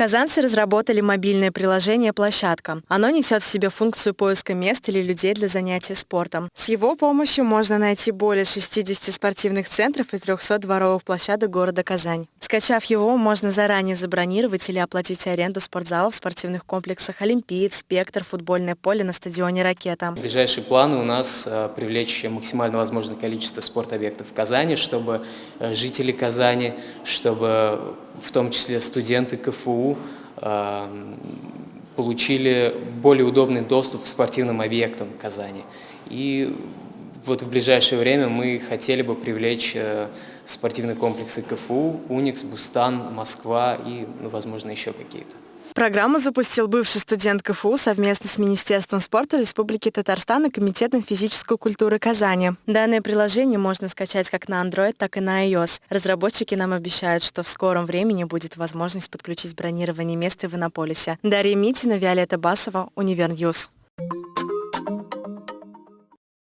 Казанцы разработали мобильное приложение «Площадка». Оно несет в себе функцию поиска мест или людей для занятия спортом. С его помощью можно найти более 60 спортивных центров и 300 дворовых площадок города Казань. Скачав его, можно заранее забронировать или оплатить аренду спортзалов в спортивных комплексах «Олимпиец», «Спектр», футбольное поле на стадионе «Ракета». Ближайшие планы у нас э, привлечь максимально возможное количество спортобъектов в Казани, чтобы жители Казани, чтобы в том числе студенты КФУ э, получили более удобный доступ к спортивным объектам Казани. И вот в ближайшее время мы хотели бы привлечь э, спортивные комплексы КФУ, Уникс, Бустан, Москва и, ну, возможно, еще какие-то. Программу запустил бывший студент КФУ совместно с Министерством спорта Республики Татарстан и Комитетом физической культуры Казани. Данное приложение можно скачать как на Android, так и на iOS. Разработчики нам обещают, что в скором времени будет возможность подключить бронирование места в Иннополисе. Дарья Митина, Виолетта Басова, Univer News.